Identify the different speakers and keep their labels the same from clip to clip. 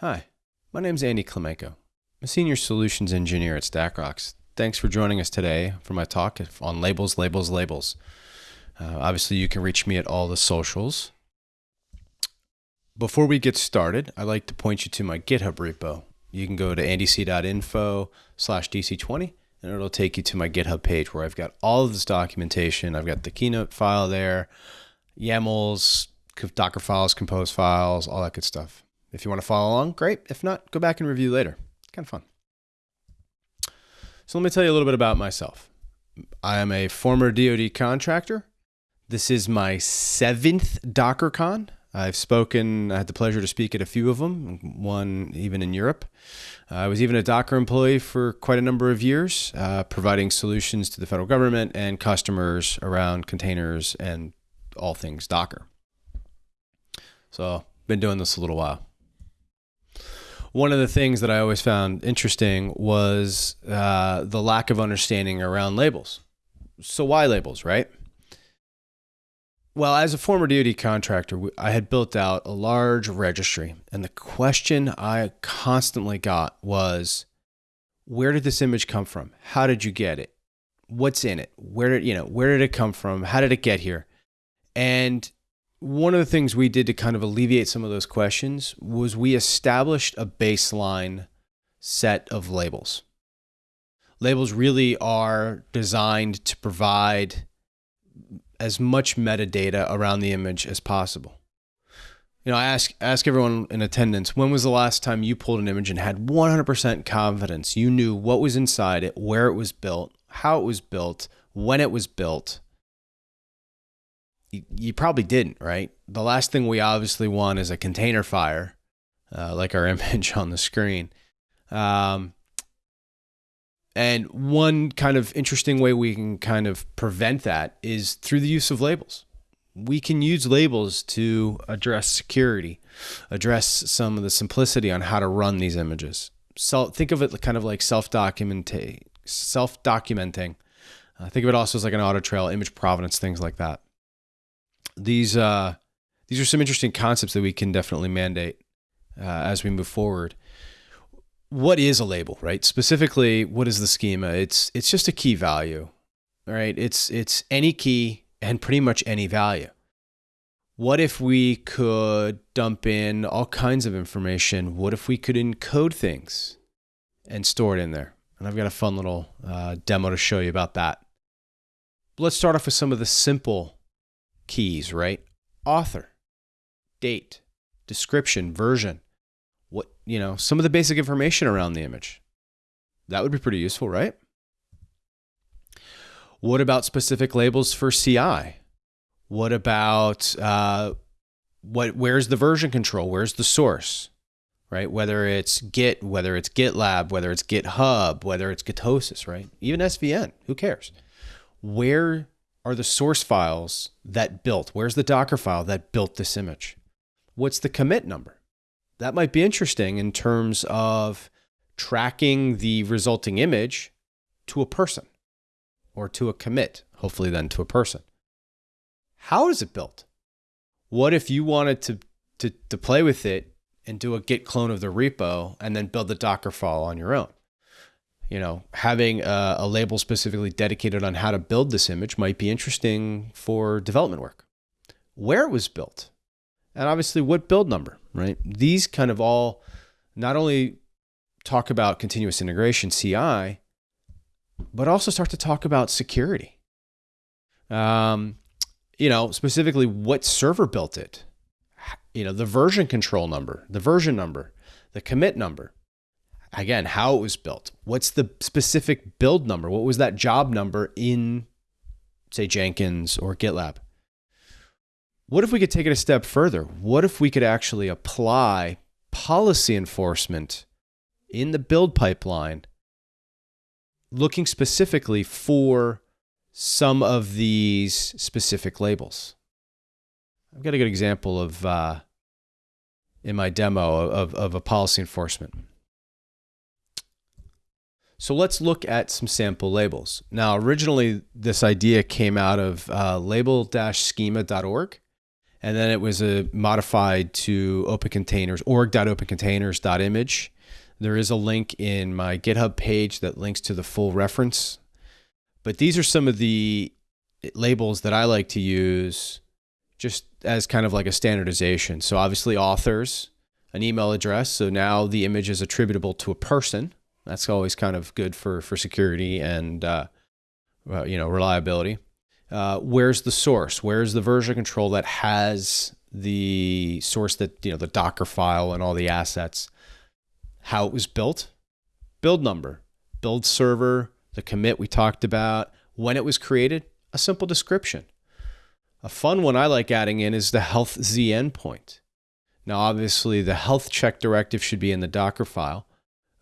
Speaker 1: Hi, my name is Andy Clemenko. I'm a senior solutions engineer at StackRox. Thanks for joining us today for my talk on labels, labels, labels. Uh, obviously, you can reach me at all the socials. Before we get started, I'd like to point you to my GitHub repo. You can go to andyc.info slash DC20 and it'll take you to my GitHub page where I've got all of this documentation. I've got the keynote file there, YAMLs, Docker files, compose files, all that good stuff. If you want to follow along, great. If not, go back and review later. Kind of fun. So let me tell you a little bit about myself. I am a former DoD contractor. This is my seventh DockerCon. I've spoken, I had the pleasure to speak at a few of them, one even in Europe. I was even a Docker employee for quite a number of years, uh, providing solutions to the federal government and customers around containers and all things Docker. So, been doing this a little while. One of the things that I always found interesting was uh, the lack of understanding around labels. So, why labels, right? Well, as a former DoD contractor, I had built out a large registry, and the question I constantly got was, "Where did this image come from? How did you get it? What's in it? Where did you know? Where did it come from? How did it get here?" And one of the things we did to kind of alleviate some of those questions was we established a baseline set of labels. Labels really are designed to provide as much metadata around the image as possible. You know, I ask ask everyone in attendance, when was the last time you pulled an image and had 100% confidence you knew what was inside it, where it was built, how it was built, when it was built? You, probably didn't, right? The last thing we obviously want is a container fire, uh, like our image on the screen. Um, and one kind of interesting way we can kind of prevent that is through the use of labels. We can use labels to address security, address some of the simplicity on how to run these images. So think of it kind of like self-documenting, self-documenting. Uh, think of it also as like an auto trail, image provenance, things like that. These uh, these are some interesting concepts that we can definitely mandate uh, as we move forward what is a label, right? Specifically, what is the schema? It's it's just a key value, right? It's it's any key and pretty much any value. What if we could dump in all kinds of information? What if we could encode things and store it in there? And I've got a fun little uh, demo to show you about that. Let's start off with some of the simple keys, right? Author, date, description, version what, you know, some of the basic information around the image. That would be pretty useful, right? What about specific labels for CI? What about uh, what? Where's the version control? Where's the source? Right? Whether it's Git, whether it's GitLab, whether it's GitHub, whether it's Gitosis, right? Even SVN. Who cares? Where are the source files that built? Where's the Docker file that built this image? What's the commit number? that might be interesting in terms of tracking the resulting image to a person or to a commit, hopefully then to a person. How is it built? What if you wanted to, to, to play with it and do a git clone of the repo and then build the Docker file on your own? You know, having a, a label specifically dedicated on how to build this image might be interesting for development work. Where it was built, and obviously what build number, right? These kind of all not only talk about continuous integration, CI, but also start to talk about security. Um, you know, specifically what server built it, you know, the version control number, the version number, the commit number. Again, how it was built. What's the specific build number? What was that job number in, say, Jenkins or GitLab? What if we could take it a step further? What if we could actually apply policy enforcement in the build pipeline, looking specifically for some of these specific labels? I've got a good example of uh, in my demo of, of a policy enforcement. So let's look at some sample labels. Now, originally, this idea came out of uh, label-schema.org and then it was a modified to open containers org.opencontainers.image. There is a link in my GitHub page that links to the full reference. But these are some of the labels that I like to use just as kind of like a standardization. So obviously authors, an email address. So now the image is attributable to a person. That's always kind of good for for security and uh, you know reliability. Uh, where's the source? Where's the version control that has the source that you know the Docker file and all the assets? How it was built, build number, build server, the commit we talked about, when it was created, a simple description. A fun one I like adding in is the health Z endpoint. Now, obviously, the health check directive should be in the Docker file.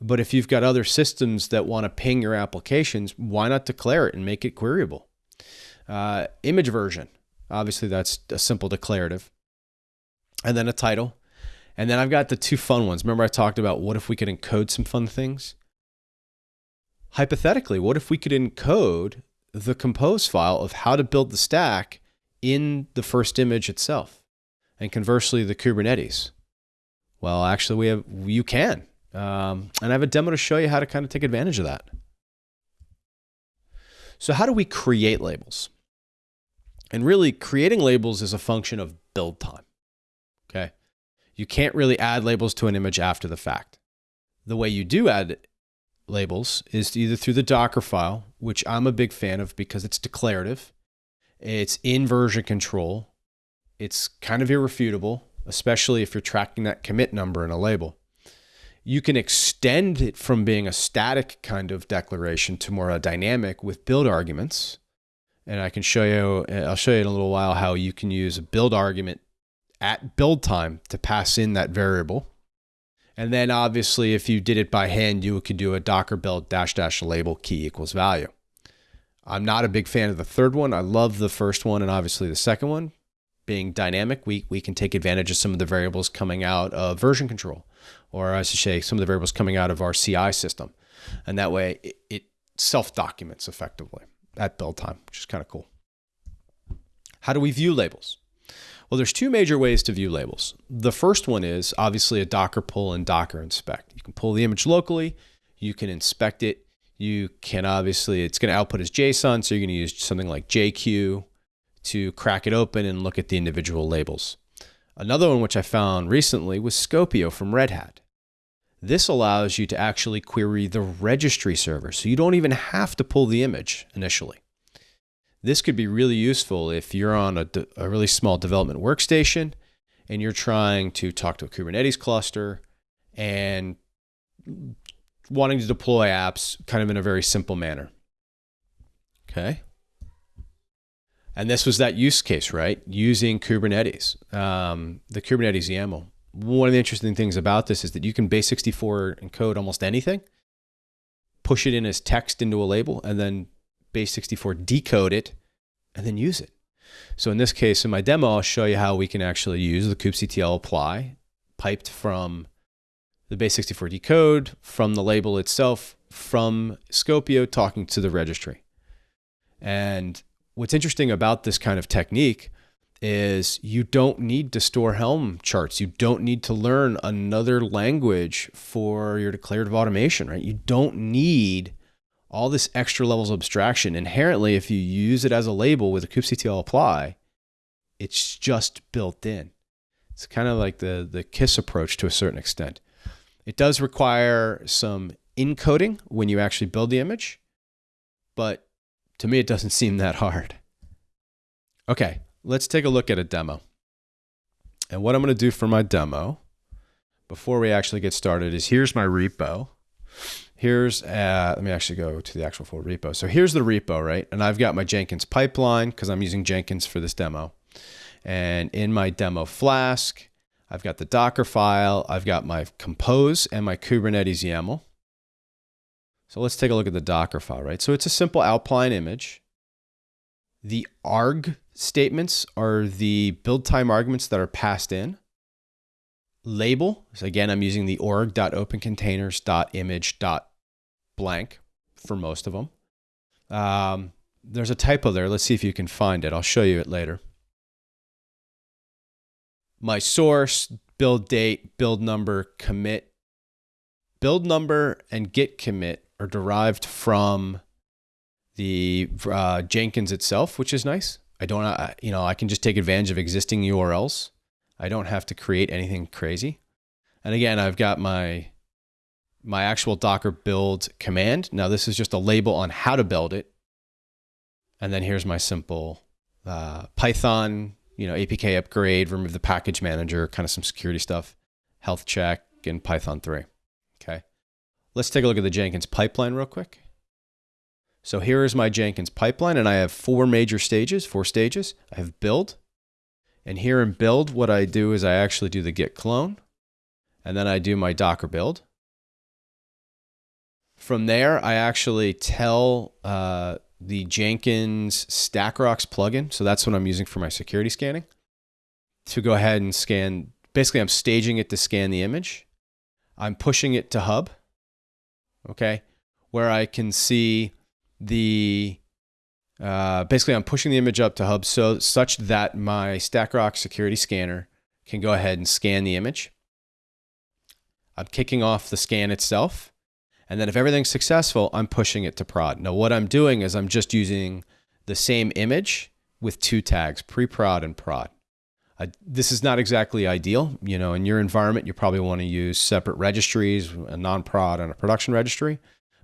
Speaker 1: But if you've got other systems that want to ping your applications, why not declare it and make it queryable? Uh, image version, obviously, that's a simple declarative. And then a title. And then I've got the two fun ones. Remember, I talked about what if we could encode some fun things? Hypothetically, what if we could encode the compose file of how to build the stack in the first image itself? And conversely, the Kubernetes. Well, actually, we have you can, um, and I have a demo to show you how to kind of take advantage of that. So, how do we create labels? And really, creating labels is a function of build time. Okay, you can't really add labels to an image after the fact. The way you do add labels is either through the Docker file, which I'm a big fan of because it's declarative, it's in version control, it's kind of irrefutable, especially if you're tracking that commit number in a label. You can extend it from being a static kind of declaration to more a dynamic with build arguments. And I can show you, uh, I'll show you in a little while how you can use a build argument at build time to pass in that variable. And then obviously, if you did it by hand, you could do a docker build dash dash label key equals value. I'm not a big fan of the third one. I love the first one and obviously the second one, being dynamic, we, we can take advantage of some of the variables coming out of version control, or I should say, some of the variables coming out of our CI system. And that way it, it self documents effectively at build time, which is kind of cool. How do we view labels? Well, there's two major ways to view labels. The first one is obviously a Docker pull and Docker inspect. You can pull the image locally, you can inspect it. You can obviously, it's going to output as JSON, so you're going to use something like JQ to crack it open and look at the individual labels. Another one which I found recently was Skopeo from Red Hat. This allows you to actually query the registry server, so you don't even have to pull the image initially. This could be really useful if you're on a, a really small development workstation and you're trying to talk to a Kubernetes cluster and wanting to deploy apps kind of in a very simple manner. Okay. And this was that use case, right? Using Kubernetes, um, the Kubernetes YAML. One of the interesting things about this is that you can base 64 encode almost anything, push it in as text into a label, and then base 64 decode it, and then use it. So in this case, in my demo, I'll show you how we can actually use the kubectl apply piped from the base 64 decode, from the label itself, from Skopeo talking to the registry. And what's interesting about this kind of technique is you don't need to store Helm charts. You don't need to learn another language for your declarative automation, right? You don't need all this extra levels of abstraction. Inherently, if you use it as a label with a kubectl apply, it's just built in. It's kind of like the, the KISS approach to a certain extent. It does require some encoding when you actually build the image, but to me, it doesn't seem that hard. Okay, let's take a look at a demo. And what I'm going to do for my demo before we actually get started is here's my repo. Here's, uh, let me actually go to the actual full repo. So here's the repo, right? And I've got my Jenkins pipeline because I'm using Jenkins for this demo. And in my demo Flask, I've got the Docker file, I've got my Compose and my Kubernetes YAML. So let's take a look at the Docker file, right? So it's a simple Alpine image. The arg statements are the build time arguments that are passed in. Label, so again, I'm using the org.opencontainers.image.blank for most of them. Um, there's a typo there. Let's see if you can find it. I'll show you it later. my source, build date, build number, commit. Build number and git commit are derived from the uh, Jenkins itself, which is nice. I don't, uh, you know, I can just take advantage of existing URLs. I don't have to create anything crazy. And again, I've got my my actual Docker build command. Now this is just a label on how to build it. And then here's my simple uh, Python, you know, APK upgrade, remove the package manager, kind of some security stuff, health check, and Python 3. Okay. Let's take a look at the Jenkins pipeline real quick. So here is my Jenkins pipeline, and I have four major stages, four stages. I have build. And here in build, what I do is I actually do the git clone, and then I do my Docker build. From there, I actually tell uh, the Jenkins StackRox plugin, so that's what I'm using for my security scanning, to go ahead and scan. Basically, I'm staging it to scan the image. I'm pushing it to Hub, okay, where I can see the. Uh, basically, I'm pushing the image up to Hub so such that my StackRox security scanner can go ahead and scan the image. I'm kicking off the scan itself. And then if everything's successful, I'm pushing it to prod. Now, what I'm doing is I'm just using the same image with two tags, pre-prod and prod. This is not exactly ideal. You know, in your environment, you probably want to use separate registries, a non-prod and a production registry.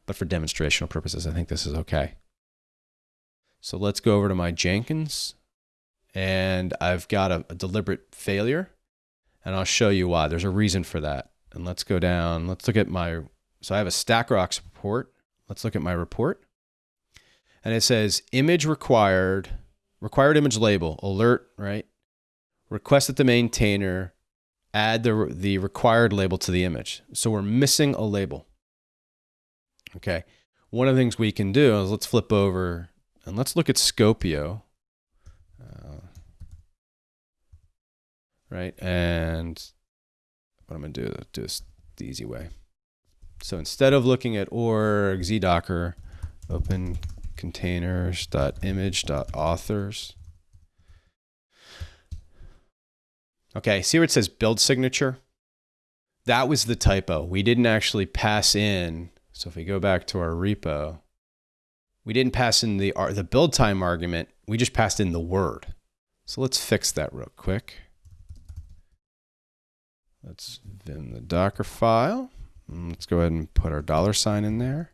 Speaker 1: But for demonstrational purposes, I think this is okay. So let's go over to my Jenkins. And I've got a, a deliberate failure. And I'll show you why. There's a reason for that. And let's go down. Let's look at my so I have a StackRox report. Let's look at my report. And it says image required, required image label, alert, right? Request that the maintainer add the, the required label to the image. So we're missing a label. Okay. One of the things we can do is let's flip over and let's look at Skopeo. Uh, right. And what I'm going to do, is do this the easy way. So instead of looking at org zdocker, open. Okay, see where it says build signature? That was the typo. We didn't actually pass in. So if we go back to our repo, we didn't pass in the, the build time argument. We just passed in the word. So let's fix that real quick. Let's vim the Docker file. Mm, let's go ahead and put our dollar sign in there.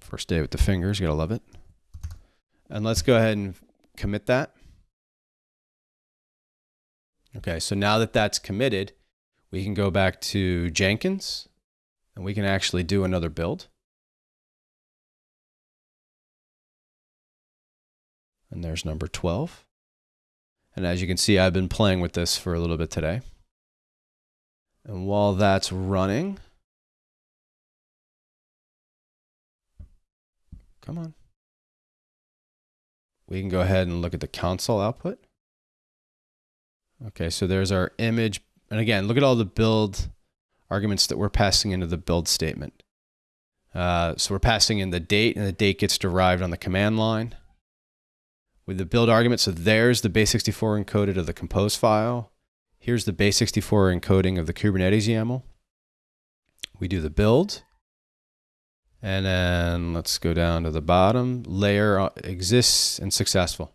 Speaker 1: First day with the fingers, you gotta love it. And let's go ahead and commit that. Okay, so now that that's committed, we can go back to Jenkins and we can actually do another build. And there's number 12. And as you can see, I've been playing with this for a little bit today. And while that's running, come on. We can go ahead and look at the console output. Okay, so there's our image. And again, look at all the build arguments that we're passing into the build statement. Uh, so we're passing in the date, and the date gets derived on the command line with the build argument. So there's the base64 encoded of the compose file. Here's the base64 encoding of the Kubernetes YAML. We do the build. And then let's go down to the bottom. Layer exists and successful.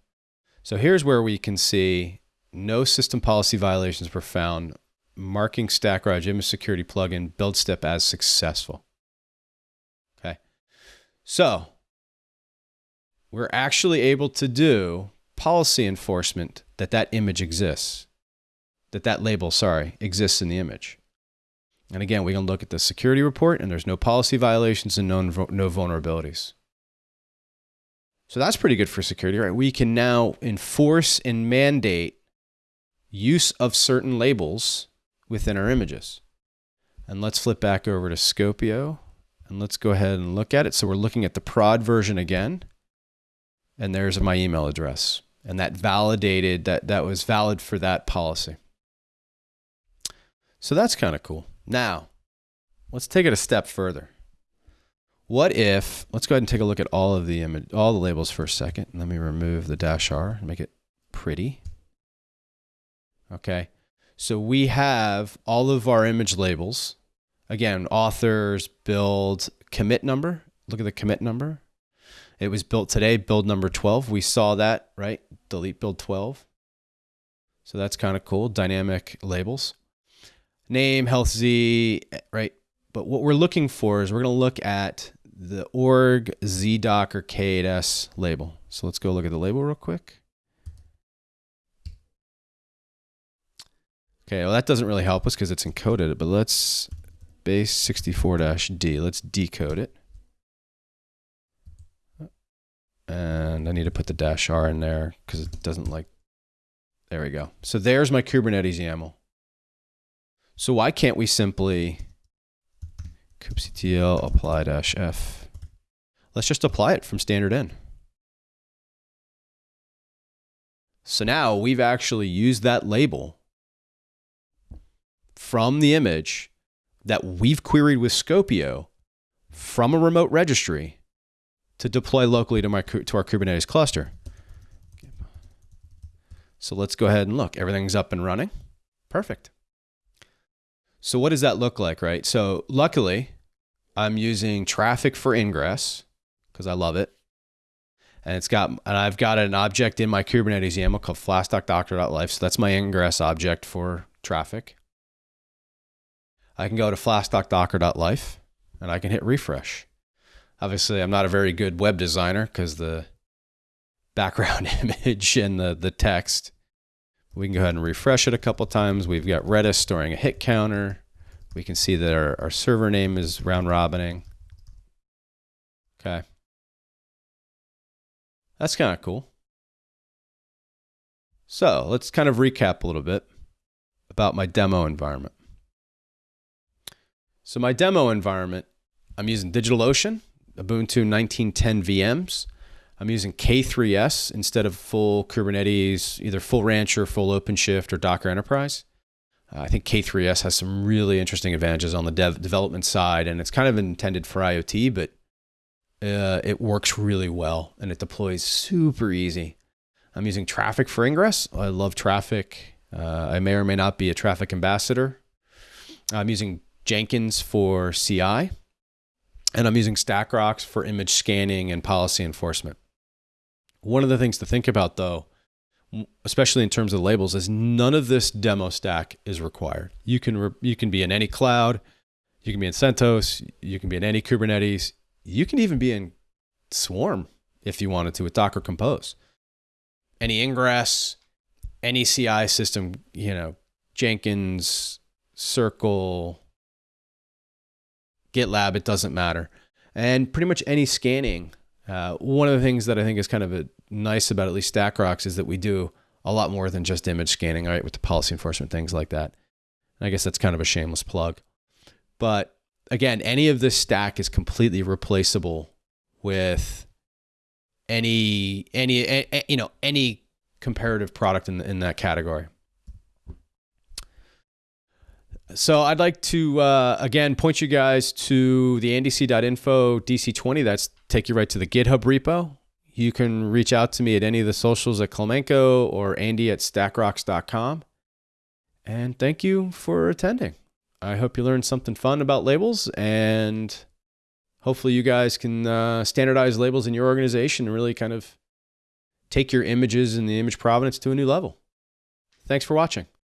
Speaker 1: So here's where we can see no system policy violations were found, marking StackRox image security plugin build step as successful. Okay. So we're actually able to do policy enforcement that that image exists, that that label, sorry, exists in the image. And again, we can look at the security report and there's no policy violations and no, no vulnerabilities. So that's pretty good for security, right? We can now enforce and mandate use of certain labels within our images. And let's flip back over to Skopeo and let's go ahead and look at it. So we're looking at the prod version again and there's my email address. And that validated that that was valid for that policy. So that's kind of cool. Now, let's take it a step further. What if, let's go ahead and take a look at all of the image, all the labels for a second. Let me remove the dash R and make it pretty. Okay. So we have all of our image labels. Again, authors, build, commit number. Look at the commit number. It was built today, build number 12. We saw that, right? Delete build 12. So that's kind of cool. Dynamic labels. Name, health Z, right? But what we're looking for is we're going to look at the org zdocker k8s label. So let's go look at the label real quick. Okay, well that doesn't really help us because it's encoded, but let's base 64-D. Let's decode it. And I need to put the dash R in there because it doesn't like, there we go. So there's my Kubernetes YAML. So why can't we simply kubectl apply dash f. Let's just apply it from standard in. So now we've actually used that label from the image that we've queried with Skopeo from a remote registry to deploy locally to, my, to our Kubernetes cluster. So let's go ahead and look. Everything's up and running. Perfect. So what does that look like, right? So luckily, I'm using Traefik for ingress because I love it. And it's got, and I've got an object in my Kubernetes YAML called flask.docker.life. So that's my ingress object for Traefik. I can go to flask.docker.life and I can hit refresh. Obviously, I'm not a very good web designer because the background image and the, the text. We can go ahead and refresh it a couple times. We've got Redis storing a hit counter. We can see that our, our server name is round robining. Okay. That's kind of cool. So let's kind of recap a little bit about my demo environment. So my demo environment, I'm using DigitalOcean, Ubuntu 1910 VMs. I'm using K3S instead of full Kubernetes, either full Rancher, full OpenShift, or Docker Enterprise. Uh, I think K3S has some really interesting advantages on the dev development side, and it's kind of intended for IoT, but uh, it works really well and it deploys super easy. I'm using Traefik for ingress. I love Traefik. Uh, I may or may not be a Traefik ambassador. I'm using Jenkins for CI, and I'm using StackRox for image scanning and policy enforcement. One of the things to think about, though, especially in terms of labels, is none of this demo stack is required. You can you can be in any cloud, you can be in CentOS, you can be in any Kubernetes, you can even be in Swarm if you wanted to with Docker Compose. Any ingress, any CI system, you know, Jenkins, Circle, GitLab, it doesn't matter. And pretty much any scanning. Uh, one of the things that I think is kind of a nice about at least StackRox is that we do a lot more than just image scanning, right, with the policy enforcement, things like that. And I guess that's kind of a shameless plug. But again, any of this stack is completely replaceable with any any, any you know any comparative product in in that category. So I'd like to uh, again point you guys to the andc.info DC20. That's take you right to the GitHub repo. You can reach out to me at any of the socials at Clemenko or Andy at stackrox.com. And thank you for attending. I hope you learned something fun about labels and hopefully you guys can uh, standardize labels in your organization and really kind of take your images and the image provenance to a new level. Thanks for watching.